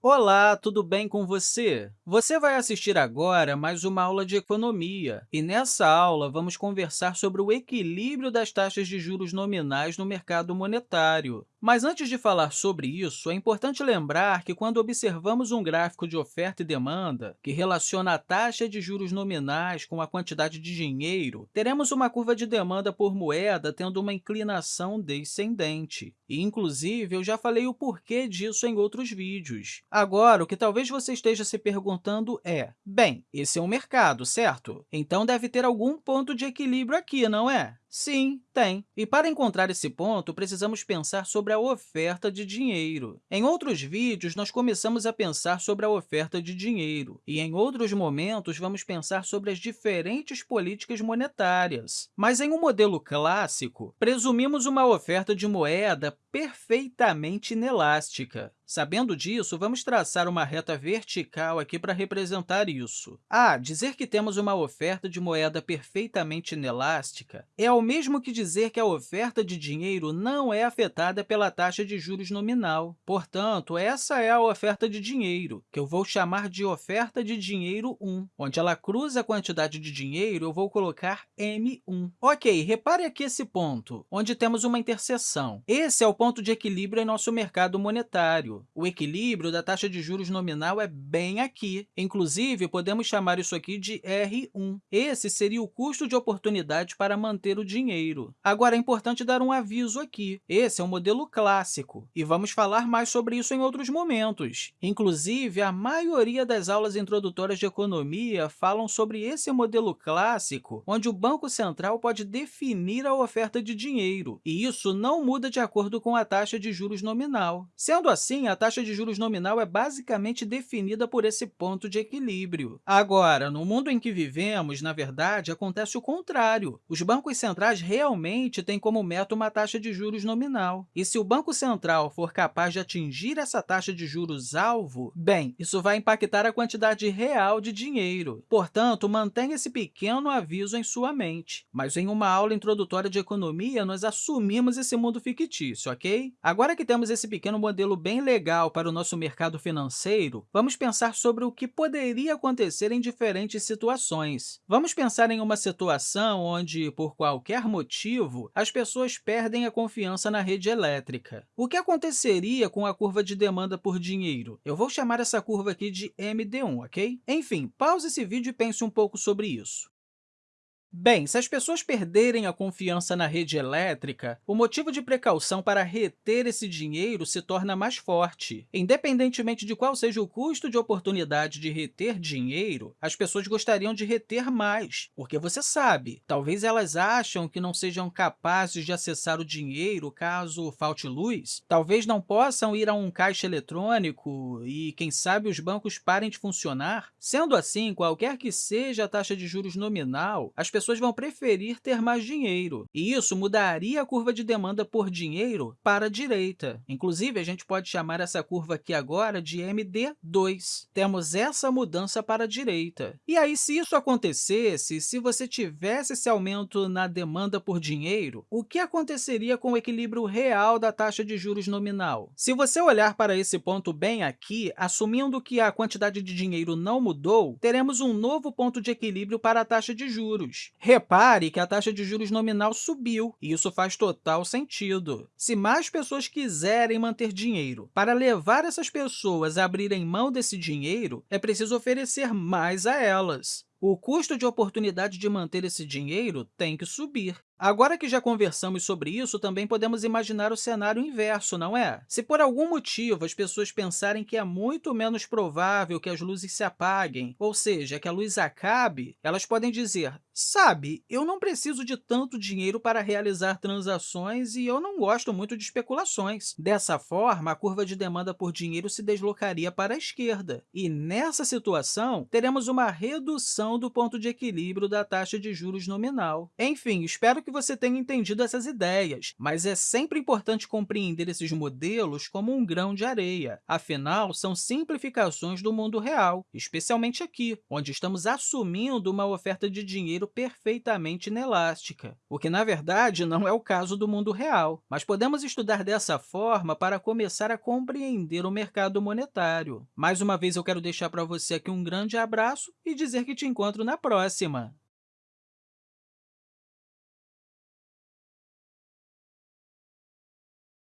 Olá, tudo bem com você? Você vai assistir agora mais uma aula de economia, e nessa aula vamos conversar sobre o equilíbrio das taxas de juros nominais no mercado monetário. Mas antes de falar sobre isso, é importante lembrar que quando observamos um gráfico de oferta e demanda, que relaciona a taxa de juros nominais com a quantidade de dinheiro, teremos uma curva de demanda por moeda tendo uma inclinação descendente. E, inclusive, eu já falei o porquê disso em outros vídeos. Agora, o que talvez você esteja se perguntando é, bem, esse é um mercado, certo? Então deve ter algum ponto de equilíbrio aqui, não é? Sim, tem. E para encontrar esse ponto, precisamos pensar sobre a oferta de dinheiro. Em outros vídeos, nós começamos a pensar sobre a oferta de dinheiro, e em outros momentos, vamos pensar sobre as diferentes políticas monetárias. Mas em um modelo clássico, presumimos uma oferta de moeda perfeitamente inelástica. Sabendo disso, vamos traçar uma reta vertical aqui para representar isso. Ah, dizer que temos uma oferta de moeda perfeitamente inelástica é ao mesmo que dizer que a oferta de dinheiro não é afetada pela taxa de juros nominal. Portanto, essa é a oferta de dinheiro, que eu vou chamar de oferta de dinheiro 1. Onde ela cruza a quantidade de dinheiro, eu vou colocar M1. Ok, repare aqui esse ponto, onde temos uma interseção. Esse é o ponto de equilíbrio em nosso mercado monetário. O equilíbrio da taxa de juros nominal é bem aqui. Inclusive, podemos chamar isso aqui de R1. Esse seria o custo de oportunidade para manter o dinheiro. Agora, é importante dar um aviso aqui. Esse é um modelo clássico, e vamos falar mais sobre isso em outros momentos. Inclusive, a maioria das aulas introdutórias de economia falam sobre esse modelo clássico, onde o Banco Central pode definir a oferta de dinheiro, e isso não muda de acordo com com a taxa de juros nominal. Sendo assim, a taxa de juros nominal é basicamente definida por esse ponto de equilíbrio. Agora, no mundo em que vivemos, na verdade, acontece o contrário. Os bancos centrais realmente têm como meta uma taxa de juros nominal. E se o Banco Central for capaz de atingir essa taxa de juros alvo, bem, isso vai impactar a quantidade real de dinheiro. Portanto, mantenha esse pequeno aviso em sua mente. Mas em uma aula introdutória de economia, nós assumimos esse mundo fictício, ok? Agora que temos esse pequeno modelo bem legal para o nosso mercado financeiro, vamos pensar sobre o que poderia acontecer em diferentes situações. Vamos pensar em uma situação onde, por qualquer motivo, as pessoas perdem a confiança na rede elétrica. O que aconteceria com a curva de demanda por dinheiro? Eu vou chamar essa curva aqui de MD1, ok? Enfim, pause esse vídeo e pense um pouco sobre isso. Bem, se as pessoas perderem a confiança na rede elétrica, o motivo de precaução para reter esse dinheiro se torna mais forte. Independentemente de qual seja o custo de oportunidade de reter dinheiro, as pessoas gostariam de reter mais, porque você sabe, talvez elas acham que não sejam capazes de acessar o dinheiro caso falte luz, talvez não possam ir a um caixa eletrônico e, quem sabe, os bancos parem de funcionar. Sendo assim, qualquer que seja a taxa de juros nominal, as pessoas vão preferir ter mais dinheiro, e isso mudaria a curva de demanda por dinheiro para a direita. Inclusive, a gente pode chamar essa curva aqui agora de MD2. Temos essa mudança para a direita. E aí, se isso acontecesse, se você tivesse esse aumento na demanda por dinheiro, o que aconteceria com o equilíbrio real da taxa de juros nominal? Se você olhar para esse ponto bem aqui, assumindo que a quantidade de dinheiro não mudou, teremos um novo ponto de equilíbrio para a taxa de juros. Repare que a taxa de juros nominal subiu, e isso faz total sentido. Se mais pessoas quiserem manter dinheiro, para levar essas pessoas a abrirem mão desse dinheiro, é preciso oferecer mais a elas. O custo de oportunidade de manter esse dinheiro tem que subir. Agora que já conversamos sobre isso, também podemos imaginar o cenário inverso, não é? Se por algum motivo as pessoas pensarem que é muito menos provável que as luzes se apaguem, ou seja, que a luz acabe, elas podem dizer, sabe, eu não preciso de tanto dinheiro para realizar transações e eu não gosto muito de especulações. Dessa forma, a curva de demanda por dinheiro se deslocaria para a esquerda. E, nessa situação, teremos uma redução do ponto de equilíbrio da taxa de juros nominal. Enfim, espero que você tenha entendido essas ideias, mas é sempre importante compreender esses modelos como um grão de areia. Afinal, são simplificações do mundo real, especialmente aqui, onde estamos assumindo uma oferta de dinheiro perfeitamente inelástica, o que, na verdade, não é o caso do mundo real, mas podemos estudar dessa forma para começar a compreender o mercado monetário. Mais uma vez, eu quero deixar para você aqui um grande abraço e dizer que te encontro na próxima!